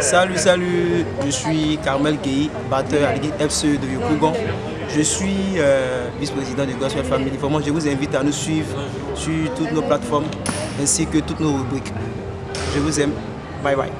Salut, salut, je suis Carmel Gueye, batteur à l'équipe FCE de Yopougon. Je suis euh, vice-président de Gospel Family. Vraiment, je vous invite à nous suivre sur toutes nos plateformes ainsi que toutes nos rubriques. Je vous aime. Bye bye.